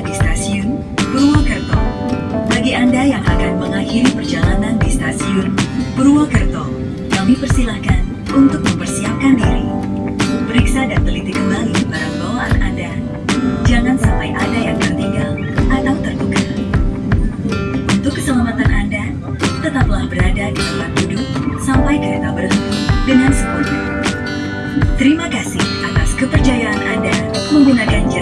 di stasiun Purwokerto. Bagi Anda yang akan mengakhiri perjalanan di stasiun Purwokerto, kami persilahkan untuk mempersiapkan diri. Periksa dan teliti kembali barang bawaan Anda. Jangan sampai ada yang tertinggal atau tertukar. Untuk keselamatan Anda, tetaplah berada di tempat duduk sampai kereta berhenti dengan sempurna. Terima kasih atas kepercayaan Anda menggunakan jasa.